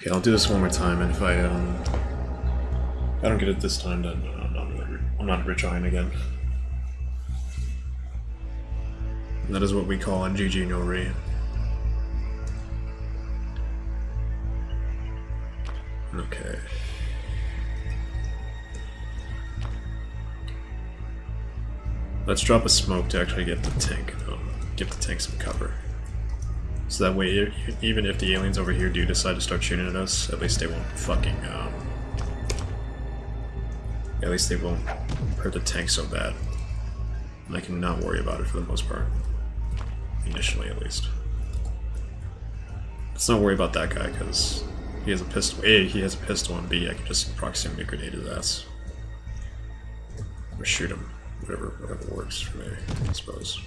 Okay, I'll do this one more time, and if I um, I don't get it this time, then uh, I'm not I'm not retrying again. And that is what we call a GG no re. Okay. Let's drop a smoke to actually get the tank, um, give the tank some cover. So that way, even if the aliens over here do decide to start shooting at us, at least they won't fucking, um... At least they won't hurt the tank so bad. And I can not worry about it for the most part. Initially, at least. Let's not worry about that guy, because he has a pistol. A, he has a pistol, and B, I can just proximity grenade his ass. Or shoot him. Whatever, whatever works for me, I suppose.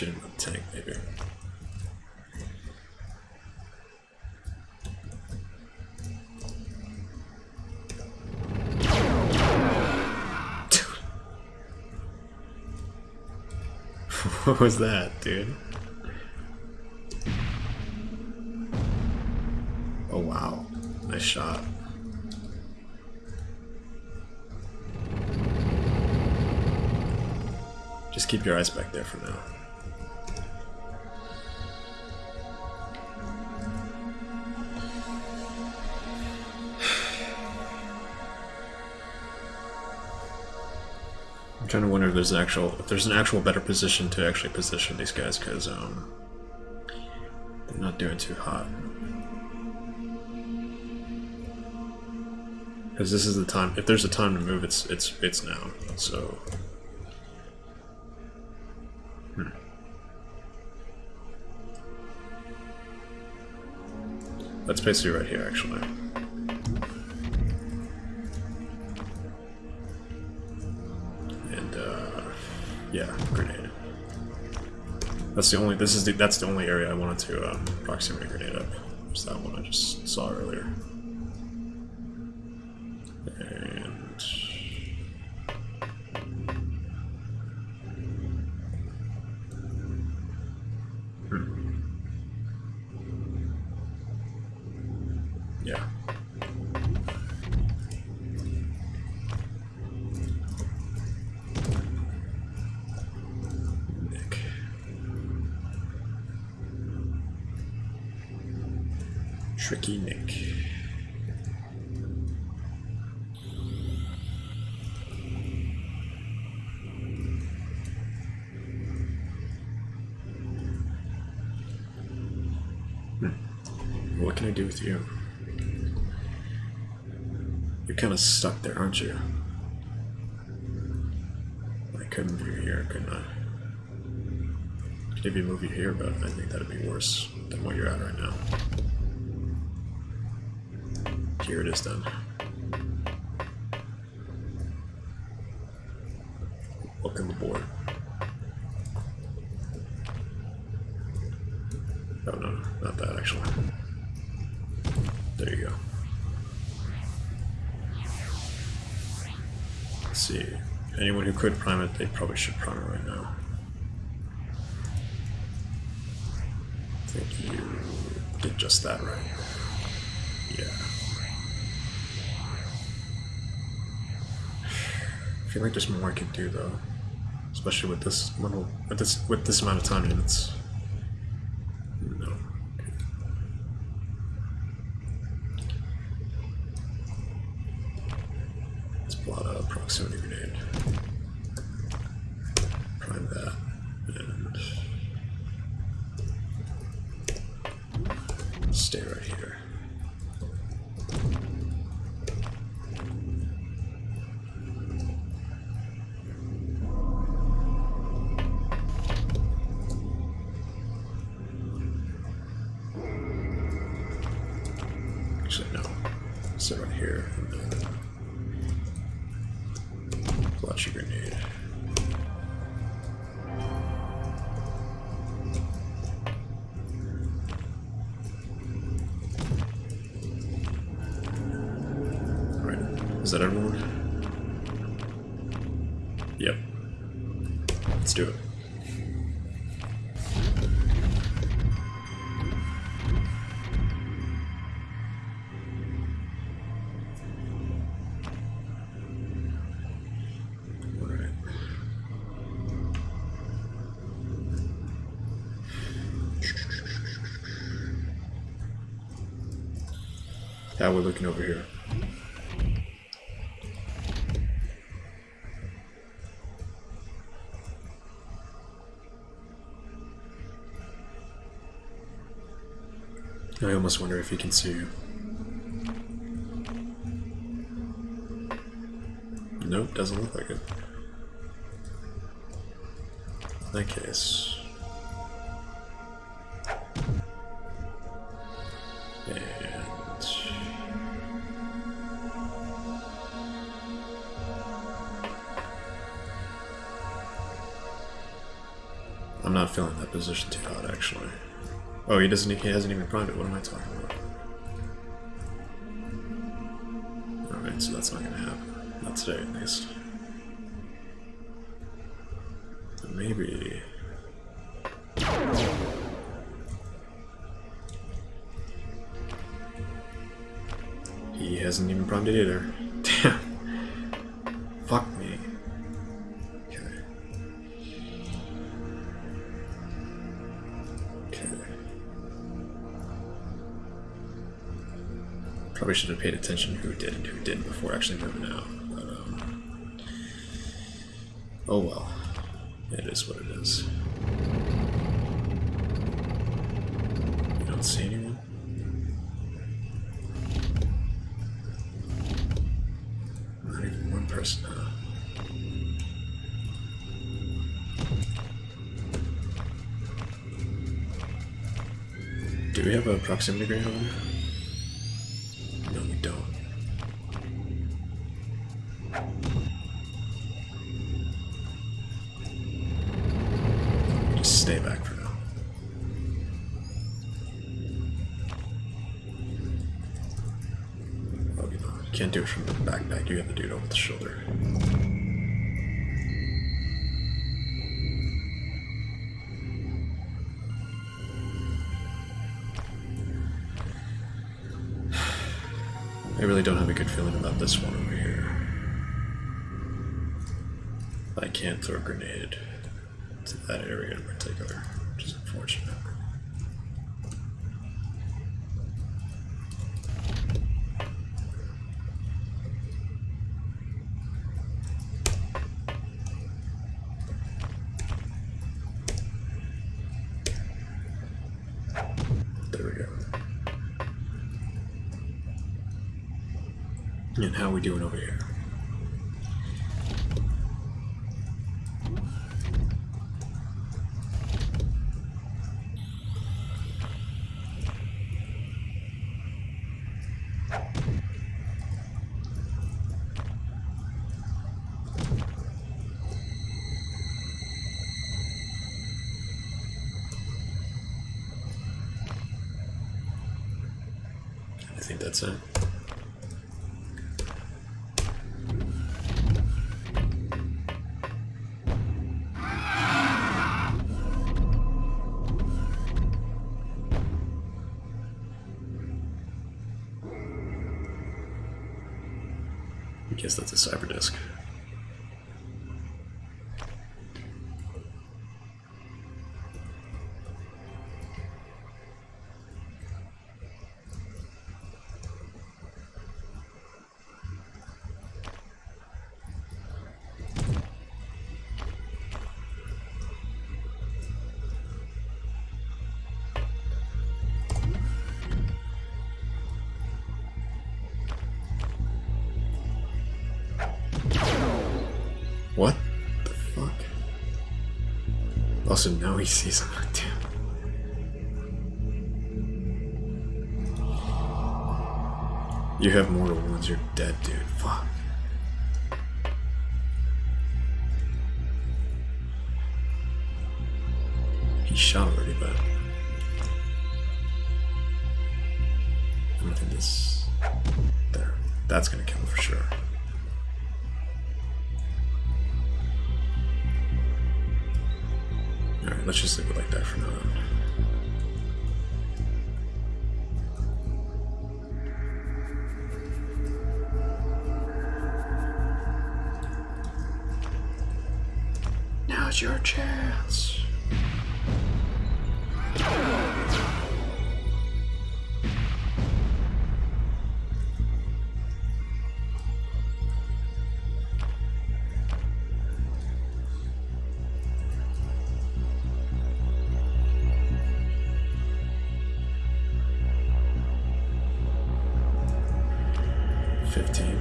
The tank, maybe. what was that, dude? Oh wow, nice shot. Just keep your eyes back there for now. Trying to wonder if there's an actual if there's an actual better position to actually position these guys because um they're not doing too hot. Because this is the time. If there's a time to move, it's it's it's now. So. Hmm. That's basically right here, actually. Yeah, grenade. That's the only. This is the. That's the only area I wanted to um, proximity grenade up. It's that one I just saw earlier Hmm. yeah. Nick. Tricky Nick. What can I do with you? You're kind of stuck there, aren't you? I couldn't move you here, couldn't I? Could maybe move you here, but I think that'd be worse than what you're at right now. Here it is then. Welcome aboard. Oh no, not that actually. There you go. Let's see. Anyone who could prime it, they probably should prime it right now. Did just that right. Yeah. I feel like there's more I could do though. Especially with this little with this with this amount of time units. Actually, no. Sit right here and then launch your grenade. We're looking over here. I almost wonder if he can see you. Nope, doesn't look like it. In that case. Not feeling that position too hot actually. Oh, he doesn't. He hasn't even primed it. What am I talking about? All right, so that's not gonna happen. Not today, at least. Maybe. He hasn't even primed it either. Paid attention who did and who didn't before actually moving out. But, um, oh well. It is what it is. You don't see anyone? Not even one person, huh? Do we have a proximity grenade on this one over here. I can't throw a grenade to that area in particular, which is unfortunate. There we go. And I think that's it. What the fuck? Also, now he sees him. Damn. You have mortal wounds, you're dead, dude. Fuck. He shot already, but. I don't think this. There. That's gonna kill him for sure. Alright, let's just leave it like that for now. Now's your chance. Fifteen.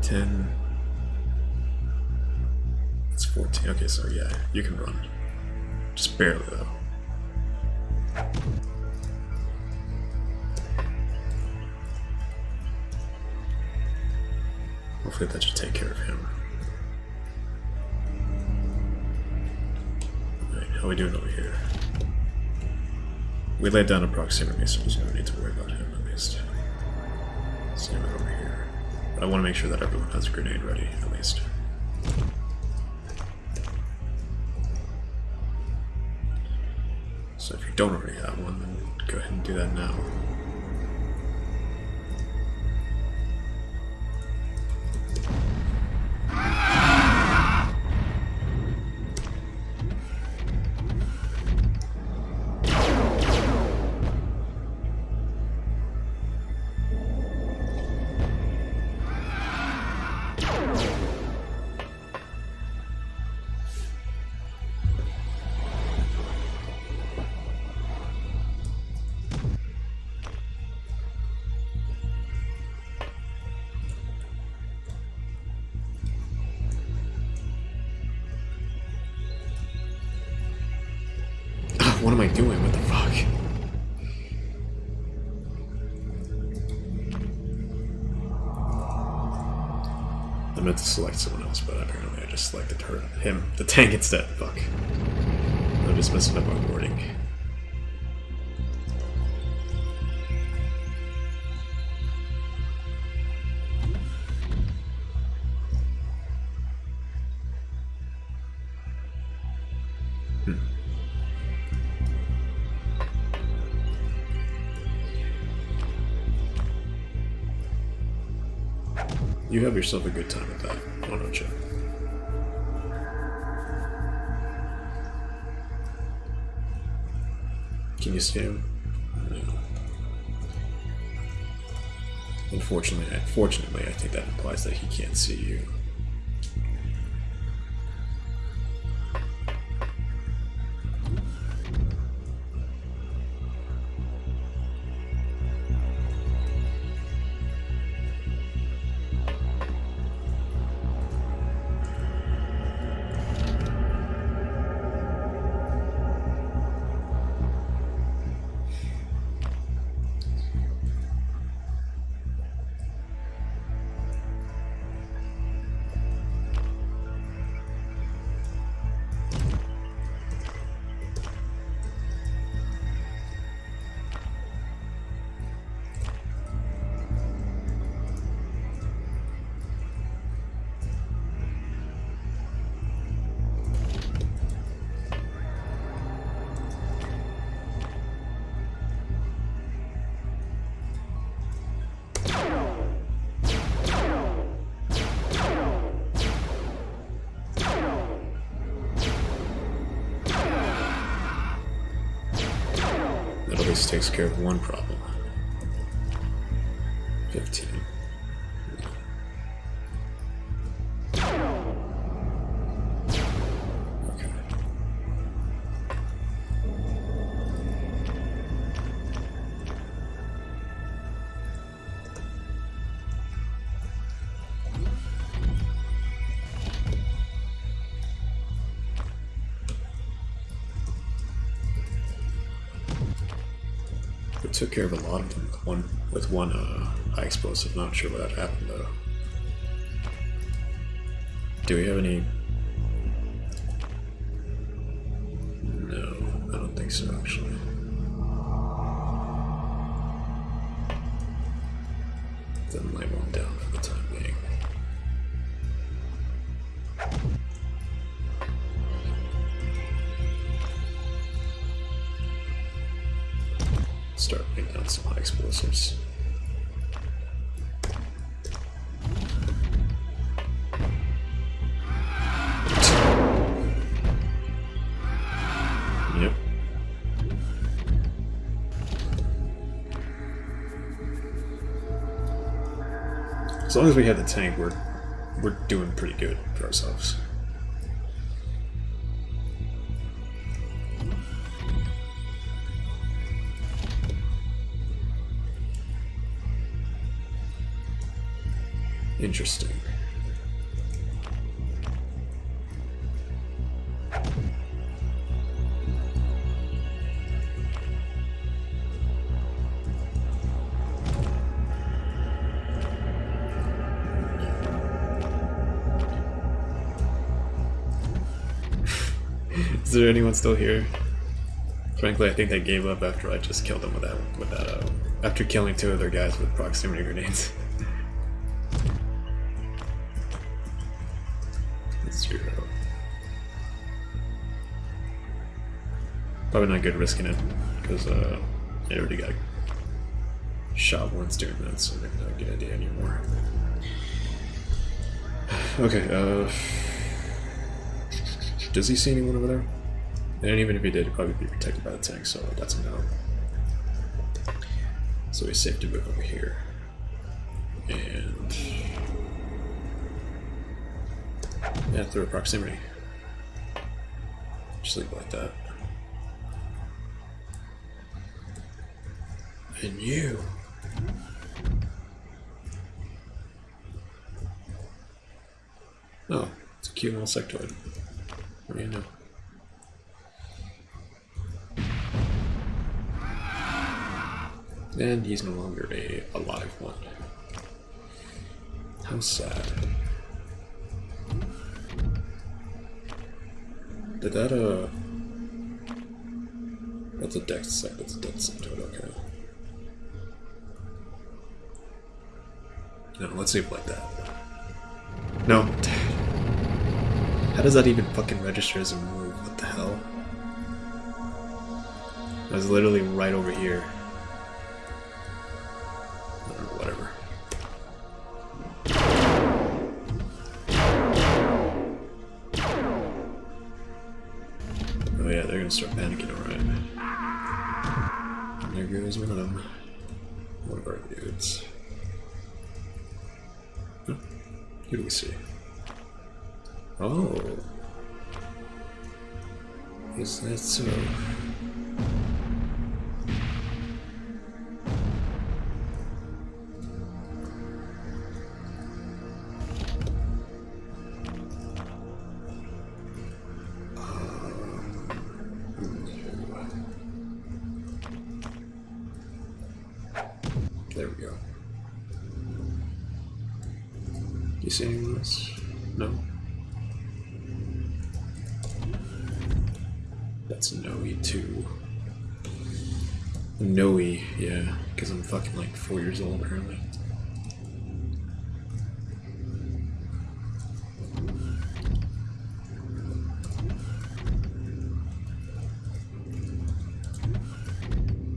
Ten. It's fourteen. Okay, so yeah, you can run. Just barely though. Hopefully that should take care of him. Alright, how we doing over here? We laid down a proximity, so there's no need to worry about him at least. Same over here. But I want to make sure that everyone has a grenade ready, at least. So if you don't already have one, then go ahead and do that now. Someone else, but apparently I just selected her, him, the tank instead. Fuck. I'm just messing up my wording. Have yourself a good time with that, why don't you? Can you see him? No. Unfortunately, I, fortunately, I think that implies that he can't see you. Least takes care of one problem. 15. Took care of a lot of them with one with one uh, high explosive. Not sure what that happened though. Do we have any? As long as we have the tank, we're we're doing pretty good for ourselves. Interesting. There anyone still here? Frankly, I think they gave up after I just killed them with that. With that, uh, after killing two of their guys with proximity grenades. Zero. Probably not good risking it because uh, I already got shot once during that, so maybe not a good idea anymore. Okay. Uh, does he see anyone over there? And even if he did, he'd probably be protected by the tank, so that's a no. So he's safe to move over here. And... Yeah, through proximity. Just leave it like that. And you... Oh, it's a cute little sectoid. What do you know? And he's no longer a alive one. How sad. Did that, uh... That's a dex sec, that's a dead sectoid, okay. No, let's it like that. No. How does that even fucking register as a move? What the hell? I was literally right over here. Start panicking, alright. There goes one of them. One of our dudes. Huh? Who do we see? Oh. Is that so?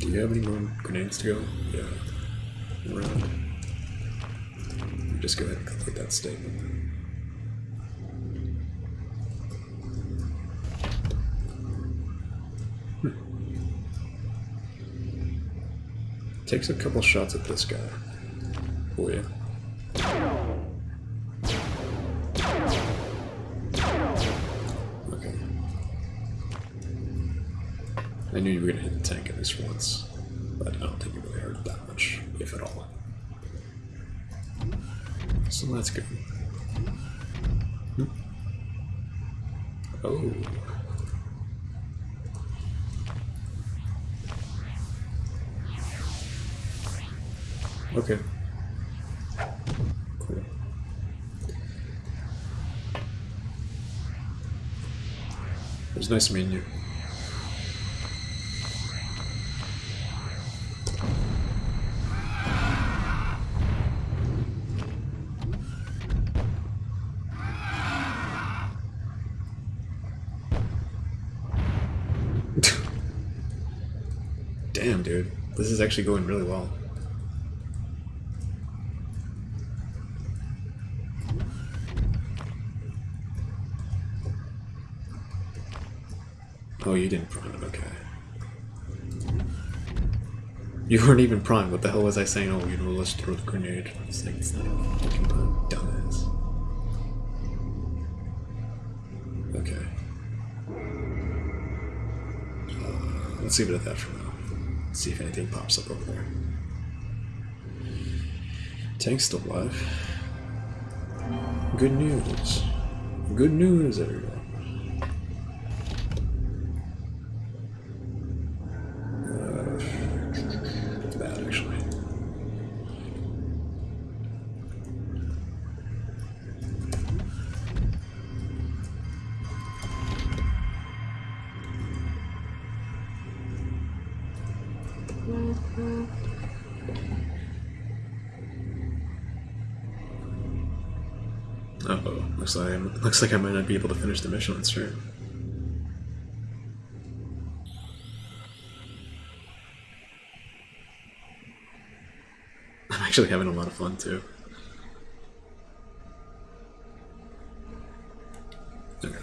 Do you have any more grenades to go? Yeah. Around. Just go ahead and complete that statement. Hmm. Takes a couple shots at this guy. Oh yeah. I knew you were gonna hit the tank at least once, but I don't think it really hurt that much, if at all. So that's good. Hmm. Oh. Okay. Cool. It was nice meeting you. Damn, dude. This is actually going really well. Oh, you didn't prime it, okay. You weren't even primed. What the hell was I saying? Oh, you know, let's throw the grenade. It's like, it's not fucking prime, dumbass. Okay. Uh, let's leave it at that for now. See if anything pops up over there. Tank's still alive. Good news. Good news, everyone. Uh oh, looks like I'm, looks like I might not be able to finish the mission on turn. I'm actually having a lot of fun too. Okay,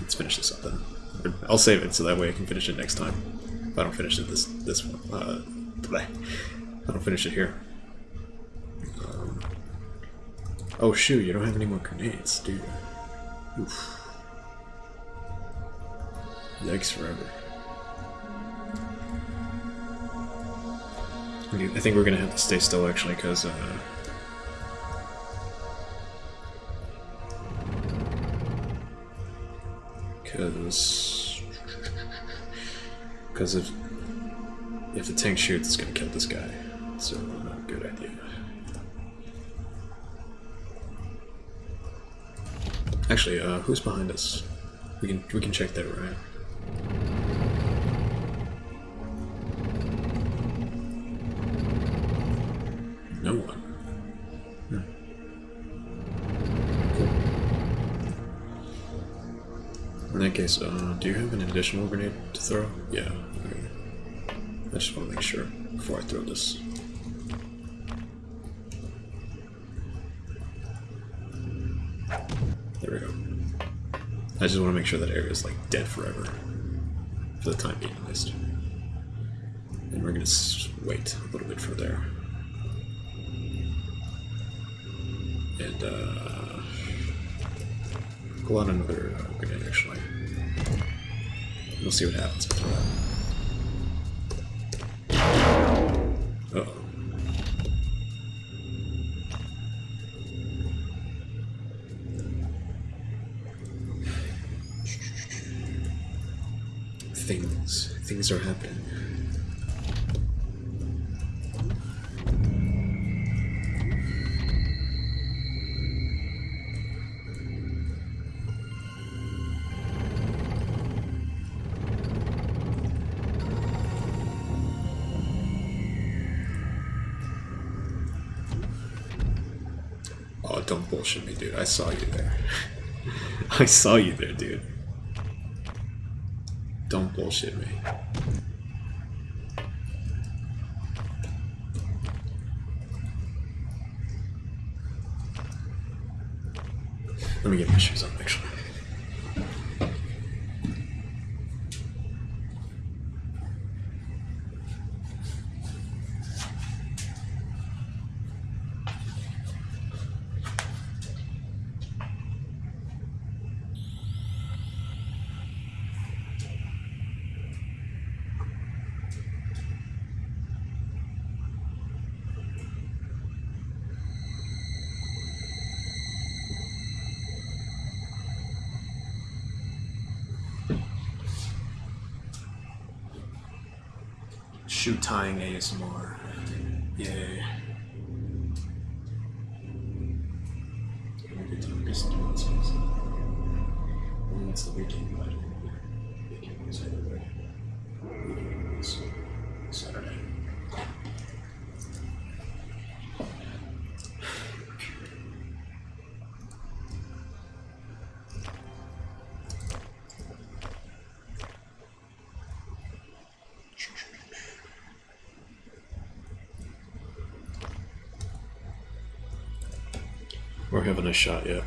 let's finish this up then. I'll save it so that way I can finish it next time. If I don't finish it this this one, uh. I don't finish it here. Um, oh shoot, you don't have any more grenades, do you? Oof. Yikes forever. I think we're gonna have to stay still actually, because uh, because because if if the tank shoots, it's gonna kill this guy. So not a good idea. Actually, uh, who's behind us? We can we can check that, right? No one. Hmm. In that case, uh, do you have an additional grenade to throw? Yeah. Okay. I just want to make sure before I throw this. I just want to make sure that area is like dead forever. For the time being, at least. And we're gonna wait a little bit for there. And, uh. Pull out another uh, grenade, actually. We'll see what happens after that. Don't bullshit me, dude. I saw you there. I saw you there, dude. Don't bullshit me. Let me get my shoes on, actually. And that's the. We're having a shot, yeah.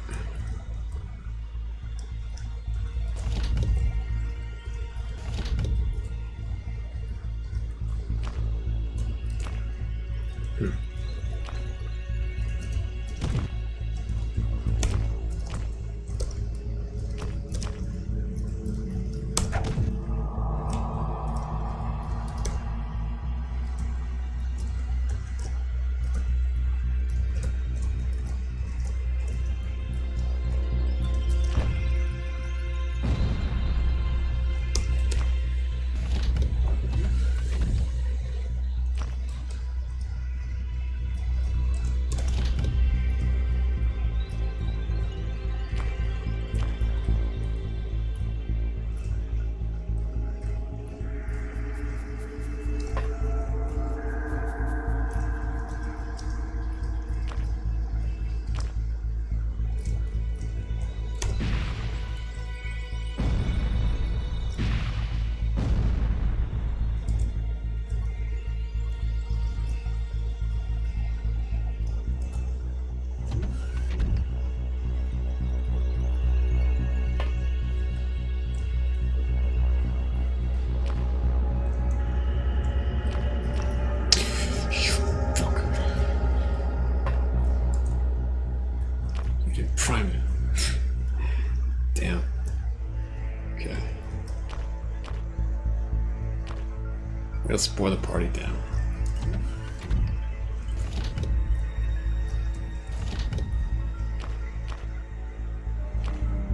Let's bore the party down.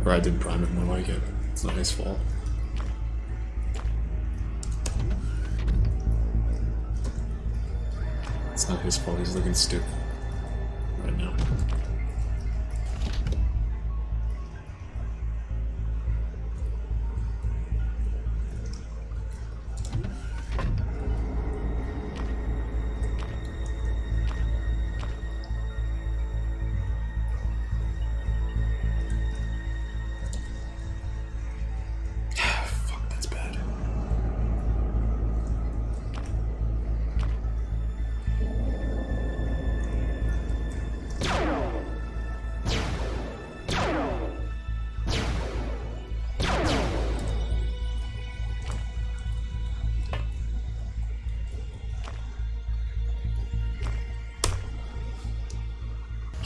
Or I didn't prime it more like it. It's not his fault. It's not his fault, he's looking stupid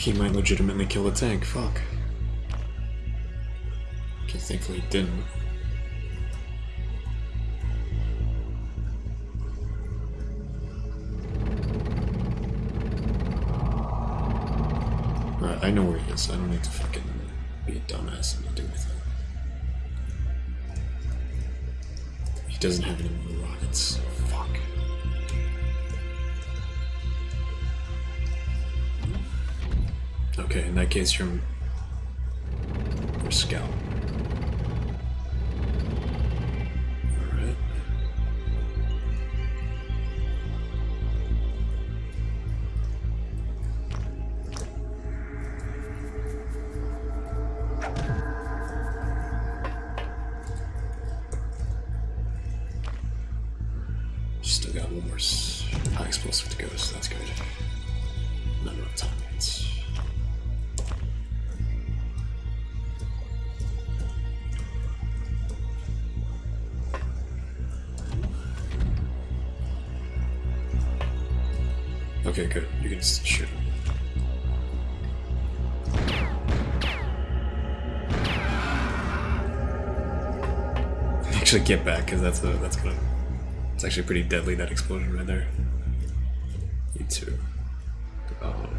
He might legitimately kill the tank, fuck. Okay, thankfully he didn't. I know where he is. I don't need to fucking be a dumbass and not do anything. He doesn't have any more rockets. Okay, in that case, you're, you're. Get back because that's a that's gonna. It's actually pretty deadly that explosion right there. You too. Oh.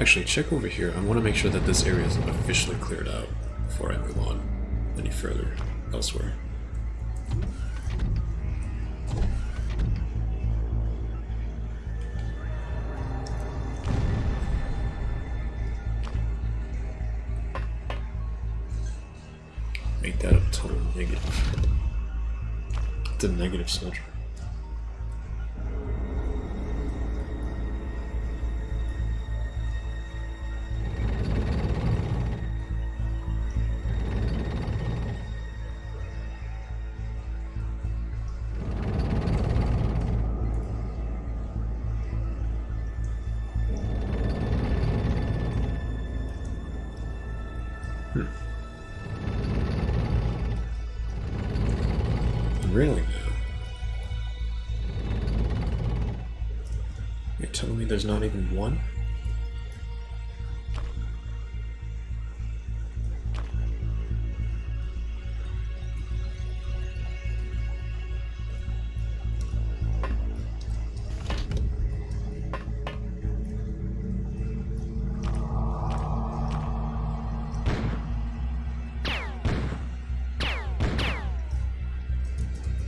Actually, check over here. I want to make sure that this area is officially cleared out before I move on any further elsewhere. A negative soldier. One?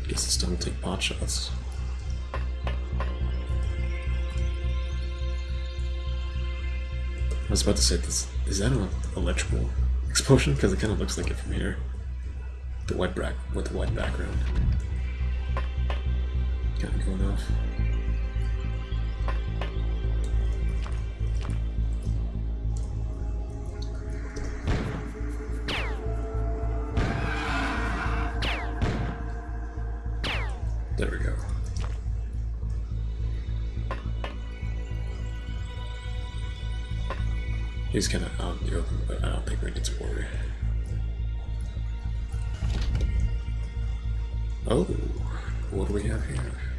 Guess it's time to take pot shots. I was about to say this. Is that an electrical explosion? Because it kind of looks like it from here. The white back with the white background. Kind of going off. He's kind of out the open, but I don't think we need to worry. Oh, what do we have here?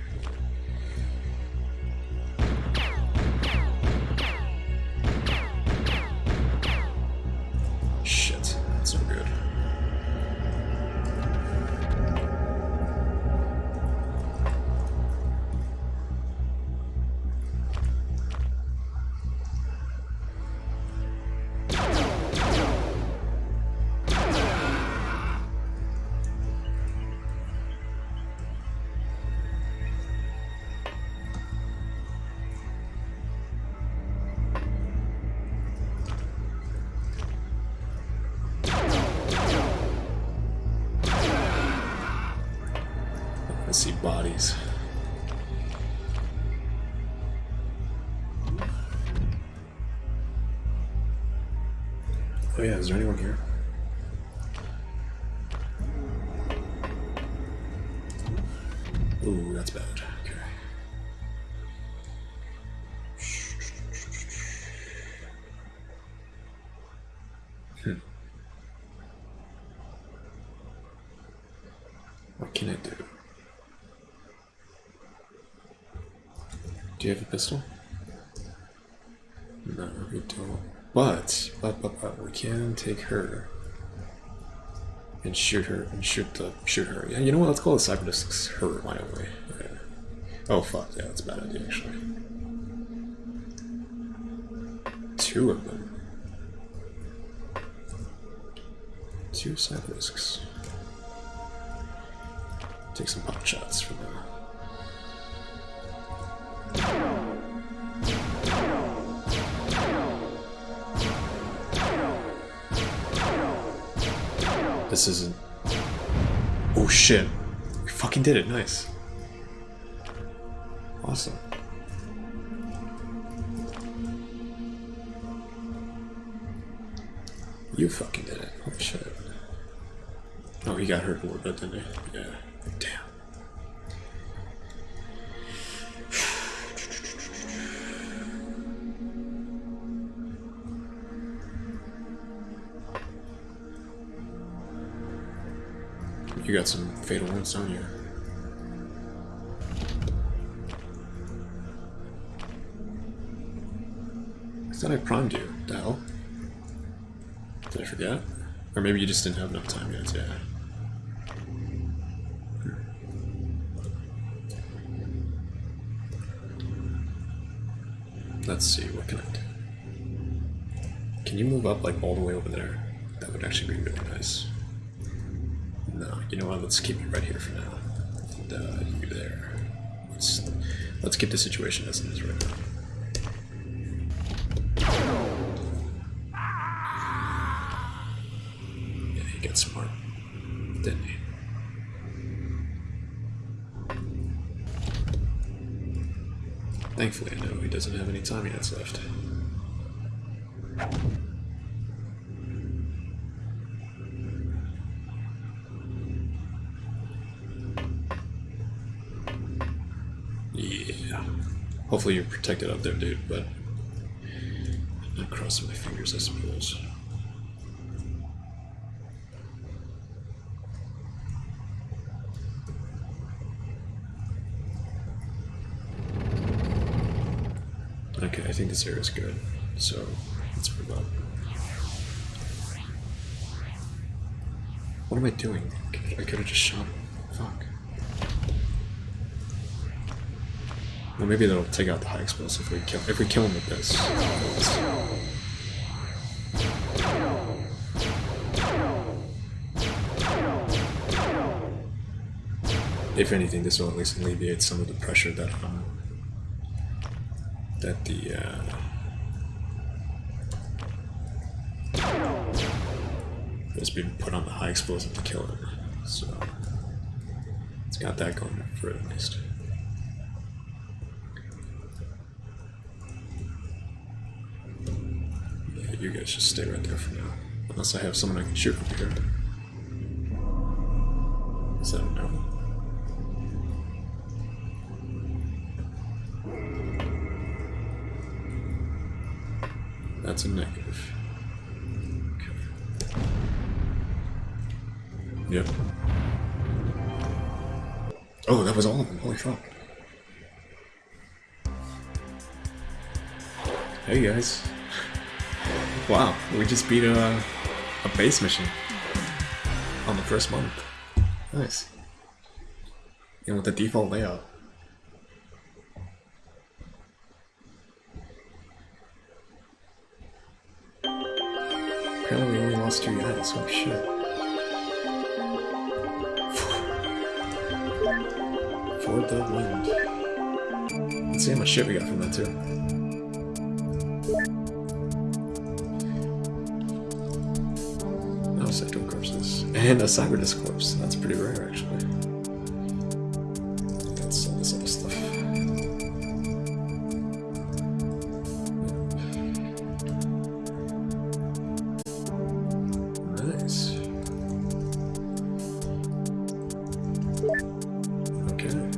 Is there anyone here? Ooh, that's bad. Okay. Hmm. What can I do? Do you have a pistol? No, we don't. But, but, but, but, we can take her and shoot her and shoot the shoot her. Yeah, you know what? Let's call the cyberdiscs her. Why don't we? Yeah. Oh fuck, yeah, that's a bad idea actually. Two of them. Two cyberdiscs. Take some pot shots for them. This isn't. Oh shit. We fucking did it. Nice. Awesome. You fucking did it. Holy shit. Oh, he got hurt a little bit, didn't he? Yeah. Damn. You got some fatal wounds, don't you? I thought I primed you. The hell? Did I forget? Or maybe you just didn't have enough time yet, yeah. Hmm. Let's see, what can I do? Can you move up like all the way over there? That would actually be really nice. No, you know what? Let's keep it right here for now. And uh, you there. Let's let's keep the situation as it is right now. Yeah, he got smart, didn't he? Thankfully, I know he doesn't have any time units left. Hopefully you're protected up there, dude, but I'm crossing my fingers, I suppose. Okay, I think this area is good, so let's move on. What am I doing? I could have just shot him. Fuck. Well, maybe that'll take out the high explosive if we kill if we kill him with this. If anything, this will at least alleviate some of the pressure that um, that the uh, that's been put on the high explosive to kill it. So it's got that going for it at least. Guys just stay right there for now. Unless I have someone I can shoot from here. Is that no? That's a negative. Okay. Yep. Oh, that was all of them. Holy fuck. Hey guys. Wow, we just beat a, a base mission on the first month. Nice. And with the default layout. Apparently we only lost two guys, oh shit. For the wind. Let's see how much shit we got from that too. And a Cyberdisc corpse. That's pretty rare.